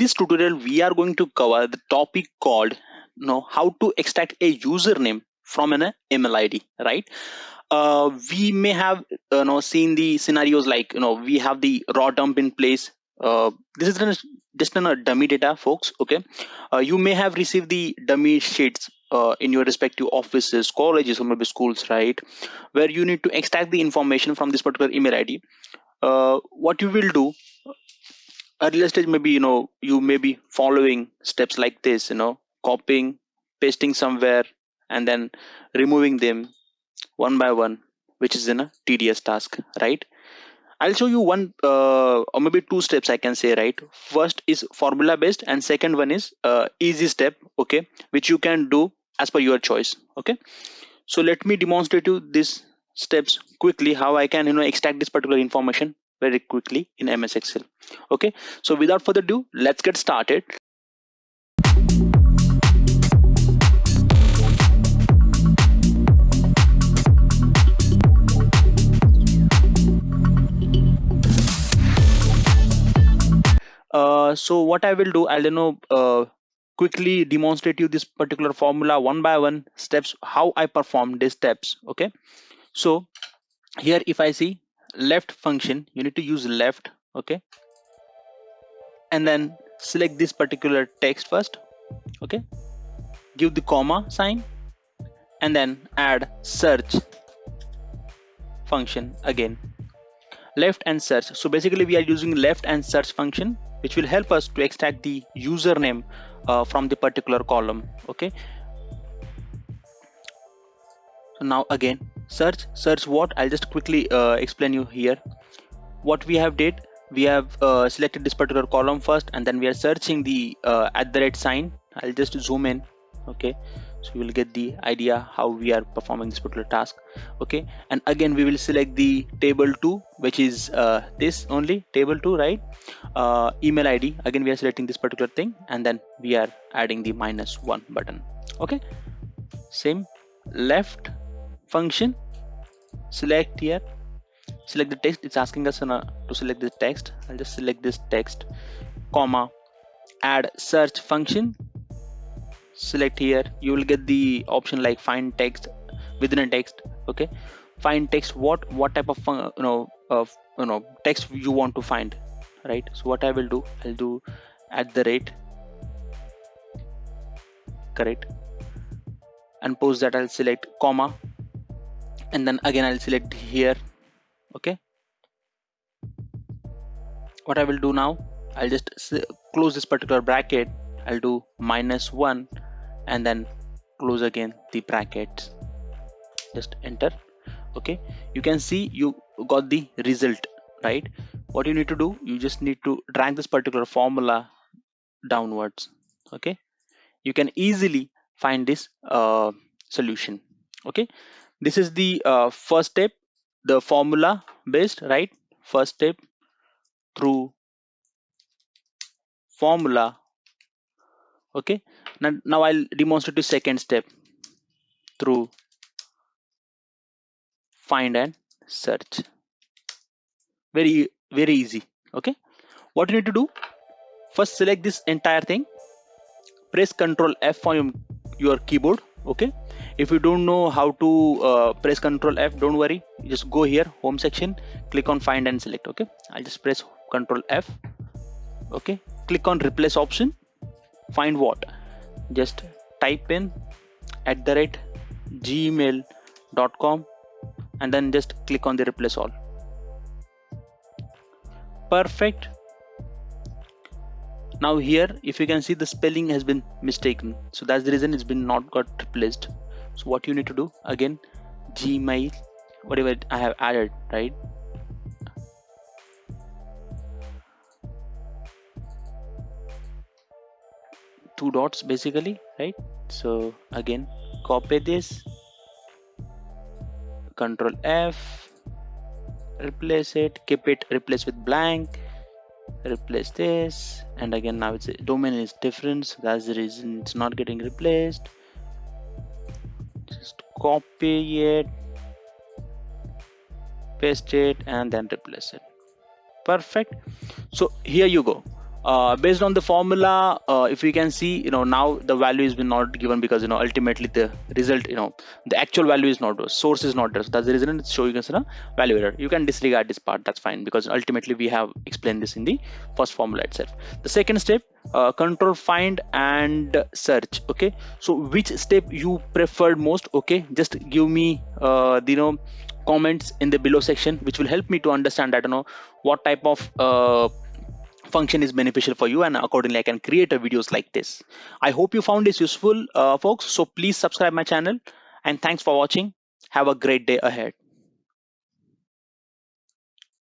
this tutorial we are going to cover the topic called you know how to extract a username from an email id right? Uh, we may have you know seen the scenarios like you know we have the raw dump in place. Uh, this is just a dummy data folks okay? Uh, you may have received the dummy sheets uh, in your respective offices colleges or maybe schools right? Where you need to extract the information from this particular email id uh, what you will do earlier stage maybe you know you may be following steps like this you know copying pasting somewhere and then removing them one by one which is in a tedious task right? I'll show you one uh, or maybe two steps i can say right? First is formula based and second one is uh, easy step okay which you can do as per your choice okay? So let me demonstrate you these steps quickly how i can you know extract this particular information very quickly in ms excel. Okay? So without further ado let's get started. Uh, so what I will do, I'll you know uh, quickly demonstrate you this particular formula one by one steps how I perform these steps. Okay, so here if I see left function, you need to use left. Okay, and then select this particular text first. Okay, give the comma sign, and then add search function again left and search so basically we are using left and search function which will help us to extract the username uh, from the particular column okay so now again search search what i'll just quickly uh, explain you here. What we have did we have uh, selected this particular column first and then we are searching the uh, at the rate sign. I'll just zoom in okay? So you will get the idea how we are performing this particular task okay? And again we will select the table 2 which is uh, this only table 2 right? Uh, email id again we are selecting this particular thing and then we are adding the minus 1 button okay? Same left function select here select the text it's asking us to select the text. I'll just select this text comma add search function. Select here you will get the option like find text within a text okay? Find text what what type of you know of you know text you want to find right? So what i will do i'll do at the rate correct? And post that i'll select comma and then again i'll select here okay? What i will do now i'll just close this particular bracket i'll do minus one and then close again the brackets. Just enter okay? You can see you got the result right? What you need to do you just need to drag this particular formula downwards okay? You can easily find this uh, solution okay this is the uh, first step the formula based right? First step through formula. Okay? Now, now I'll demonstrate the second step through find and search. Very very easy. Okay? What you need to do? First select this entire thing. Press ctrl f on your keyboard okay? If you don't know how to uh, press ctrl f don't worry. Just go here home section click on find and select okay? I'll just press ctrl f okay? Click on replace option find what? Just type in at the rate gmail.com and then just click on the replace all. Perfect now here if you can see the spelling has been mistaken. So that's the reason it's been not got replaced. So what you need to do again gmail whatever i have added right? Two dots basically right? So again copy this. Control F. Replace it. Keep it replace with blank replace this. And again now it's domain is different. So that's the reason it's not getting replaced. Just copy it paste it and then replace it. Perfect. So here you go uh, based on the formula uh, if we can see you know now the value is been not given because you know ultimately the result you know the actual value is not source is not there. So that's the reason it's showing us a value error you can disregard this part. That's fine because ultimately we have explained this in the first formula itself. The second step uh, control find and search. Okay. So which step you preferred most? Okay. Just give me uh, the you know comments in the below section which will help me to understand that you know what type of uh, function is beneficial for you and accordingly I can create a videos like this. I hope you found this useful uh, folks. So please subscribe my channel and thanks for watching. Have a great day ahead.